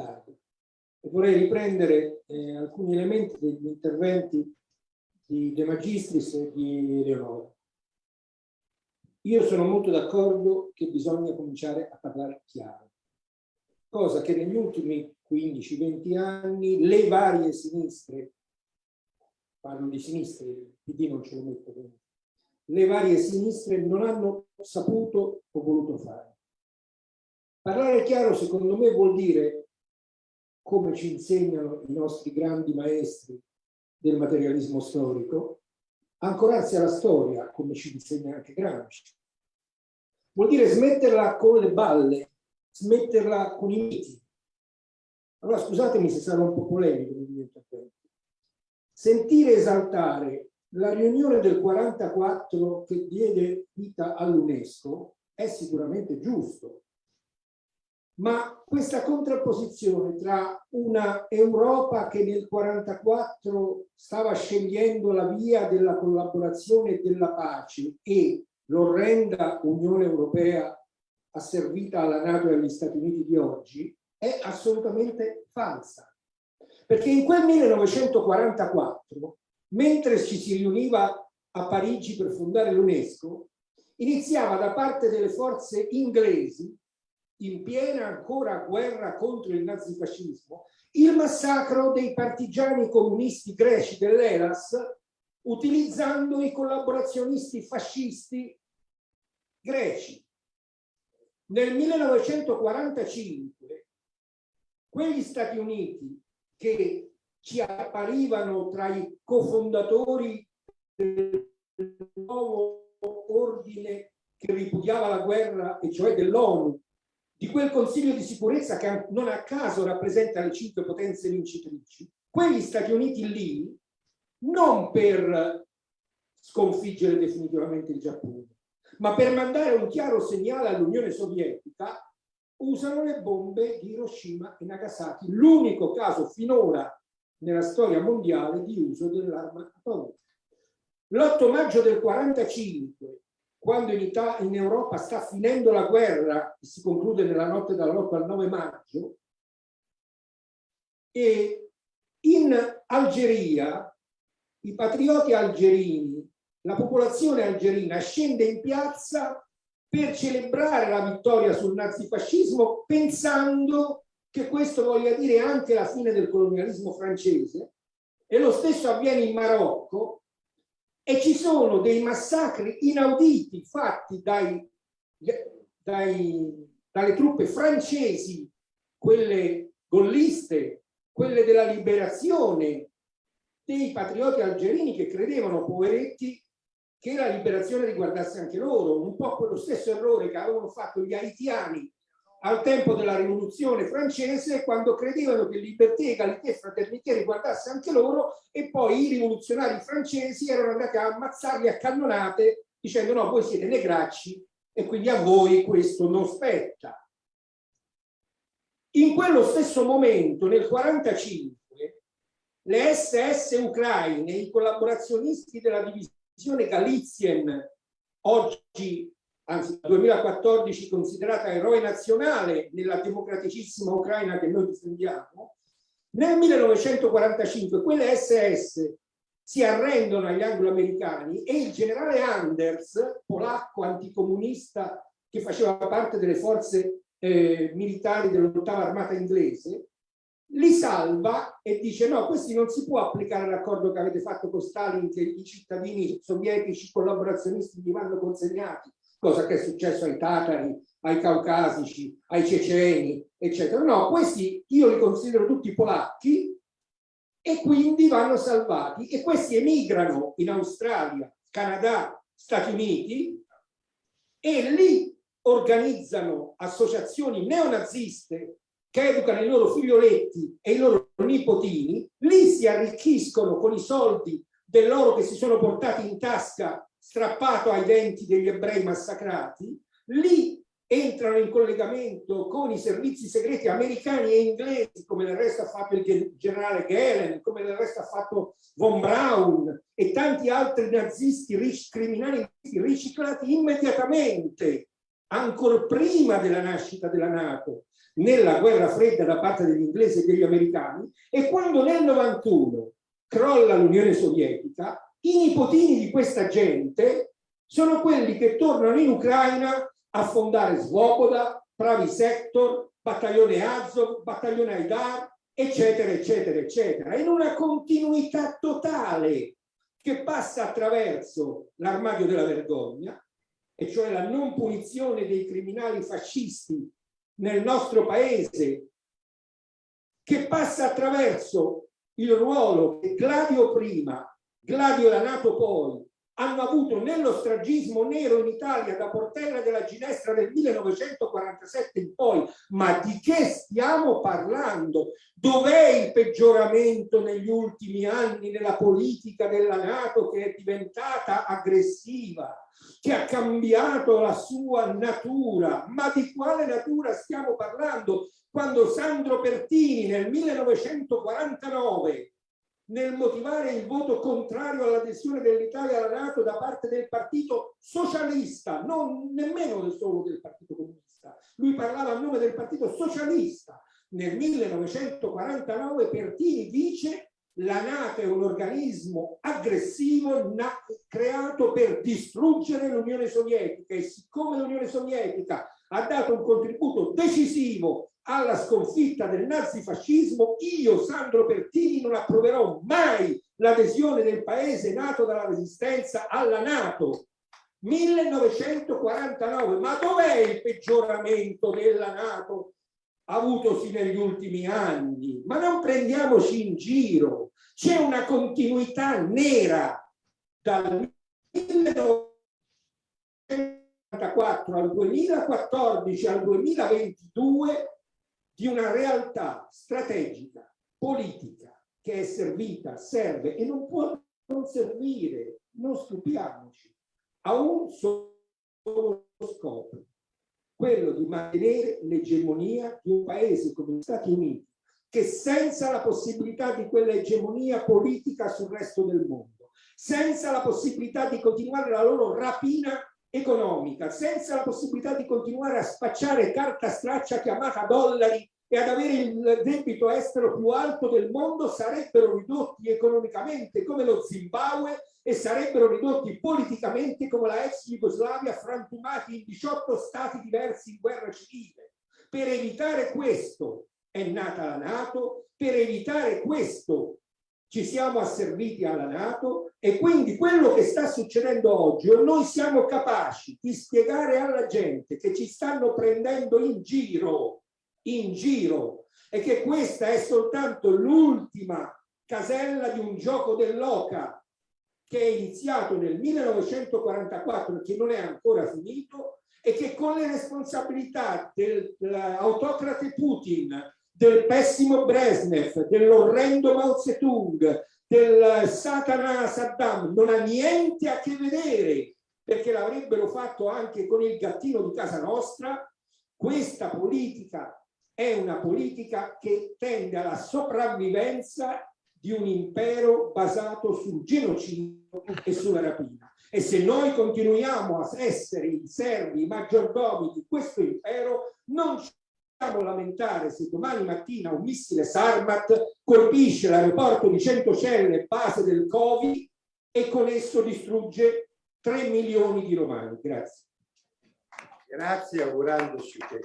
tardi. E vorrei riprendere eh, alcuni elementi degli interventi di De Magistris e di Leonora. Io sono molto d'accordo che bisogna cominciare a parlare chiaro, cosa che negli ultimi 15-20 anni le varie sinistre, parlo di sinistre, il PD non ce lo metto dentro, le varie sinistre non hanno saputo o voluto fare. Parlare chiaro secondo me vuol dire, come ci insegnano i nostri grandi maestri del materialismo storico, ancorarsi alla storia, come ci insegna anche Gramsci. Vuol dire smetterla con le balle, smetterla con i miti. Allora scusatemi se sarò un po' polemico nel mio intervento. Sentire esaltare la riunione del 44 che diede vita all'UNESCO è sicuramente giusto, ma questa contrapposizione tra una Europa che nel 44 stava scegliendo la via della collaborazione e della pace e l'orrenda Unione Europea asservita alla Nato e agli Stati Uniti di oggi è assolutamente falsa. Perché in quel 1944, mentre ci si riuniva a Parigi per fondare l'UNESCO, iniziava da parte delle forze inglesi in piena ancora guerra contro il nazifascismo, il massacro dei partigiani comunisti greci dell'Elas utilizzando i collaborazionisti fascisti greci. Nel 1945 quegli Stati Uniti che ci apparivano tra i cofondatori del nuovo ordine che ripudiava la guerra, e cioè dell'ONU, di quel Consiglio di sicurezza che non a caso rappresenta le cinque potenze vincitrici, quegli Stati Uniti lì, non per sconfiggere definitivamente il Giappone, ma per mandare un chiaro segnale all'Unione Sovietica, usano le bombe di Hiroshima e Nagasaki, l'unico caso finora nella storia mondiale di uso dell'arma atomica. L'8 maggio del 45 quando in, Italia, in Europa sta finendo la guerra, che si conclude nella notte dall'8 al 9 maggio, e in Algeria i patrioti algerini, la popolazione algerina scende in piazza per celebrare la vittoria sul nazifascismo pensando che questo voglia dire anche la fine del colonialismo francese e lo stesso avviene in Marocco e ci sono dei massacri inauditi fatti dai, dai, dalle truppe francesi, quelle golliste, quelle della liberazione, dei patrioti algerini che credevano, poveretti, che la liberazione riguardasse anche loro, un po' quello stesso errore che avevano fatto gli haitiani al tempo della rivoluzione francese quando credevano che libertà, egalità e fraternità riguardasse anche loro e poi i rivoluzionari francesi erano andati a ammazzarli a cannonate dicendo no, voi siete negracci e quindi a voi questo non spetta. In quello stesso momento, nel 1945, le SS ucraine, i collaborazionisti della divisione Galizien, oggi anzi dal 2014 considerata eroe nazionale nella democraticissima Ucraina che noi difendiamo, nel 1945 quelle SS si arrendono agli anglo-americani e il generale Anders, polacco anticomunista che faceva parte delle forze eh, militari dell'ottava armata inglese, li salva e dice no, questi non si può applicare l'accordo che avete fatto con Stalin che i cittadini sovietici collaborazionisti gli vanno consegnati cosa che è successo ai tatari, ai caucasici, ai ceceni, eccetera. No, questi io li considero tutti polacchi e quindi vanno salvati e questi emigrano in Australia, Canada, Stati Uniti e lì organizzano associazioni neonaziste che educano i loro figlioletti e i loro nipotini, lì si arricchiscono con i soldi dell'oro che si sono portati in tasca strappato ai denti degli ebrei massacrati, lì entrano in collegamento con i servizi segreti americani e inglesi, come del resto ha fatto il generale Gehlen, come del resto ha fatto von Braun e tanti altri nazisti criminali riciclati immediatamente, ancora prima della nascita della Nato, nella guerra fredda da parte degli inglesi e degli americani. E quando nel 91 crolla l'Unione Sovietica, i nipotini di questa gente sono quelli che tornano in Ucraina a fondare Svoboda, Pravi Sector, Battaglione Azov, Battaglione Aidar, eccetera, eccetera, eccetera, in una continuità totale che passa attraverso l'armadio della vergogna, e cioè la non punizione dei criminali fascisti nel nostro paese, che passa attraverso il ruolo che Gladio prima, Gladio la Nato poi, hanno avuto nello stragismo nero in Italia da Portella della Ginestra del 1947 in poi, ma di che stiamo parlando? Dov'è il peggioramento negli ultimi anni nella politica della Nato che è diventata aggressiva, che ha cambiato la sua natura? Ma di quale natura stiamo parlando? Quando Sandro Pertini nel 1949 nel motivare il voto contrario all'adesione dell'Italia alla Nato da parte del partito socialista, non nemmeno solo del partito comunista. Lui parlava a nome del partito socialista. Nel 1949 Pertini dice la Nato è un organismo aggressivo creato per distruggere l'Unione Sovietica e siccome l'Unione Sovietica ha dato un contributo decisivo alla sconfitta del nazifascismo, io, Sandro Pertini, non approverò mai l'adesione del paese nato dalla resistenza alla Nato. 1949, ma dov'è il peggioramento della Nato avutosi negli ultimi anni? Ma non prendiamoci in giro, c'è una continuità nera dal 1944 al 2014 al 2022 di una realtà strategica, politica, che è servita, serve e non può non servire, non stupiamoci, a un solo scopo, quello di mantenere l'egemonia di un paese come gli Stati Uniti, che senza la possibilità di quella egemonia politica sul resto del mondo, senza la possibilità di continuare la loro rapina economica, senza la possibilità di continuare a spacciare carta straccia chiamata dollari e ad avere il debito estero più alto del mondo, sarebbero ridotti economicamente come lo Zimbabwe e sarebbero ridotti politicamente come la ex Jugoslavia, frantumati in 18 stati diversi in guerra civile. Per evitare questo è nata la Nato, per evitare questo ci siamo asserviti alla Nato e quindi quello che sta succedendo oggi o noi siamo capaci di spiegare alla gente che ci stanno prendendo in giro, in giro e che questa è soltanto l'ultima casella di un gioco dell'oca che è iniziato nel 1944 e che non è ancora finito e che con le responsabilità dell'autocrate Putin del pessimo Brezhnev, dell'orrendo Mao Zedong, del Satana Saddam, non ha niente a che vedere, perché l'avrebbero fatto anche con il gattino di casa nostra, questa politica è una politica che tende alla sopravvivenza di un impero basato sul genocidio e sulla rapina. E se noi continuiamo a essere i servi, i maggiordomi di questo impero, non ci lamentare se domani mattina un missile Sarmat colpisce l'aeroporto di Centocelle, base del Covid, e con esso distrugge 3 milioni di romani. Grazie. Grazie, augurandoci che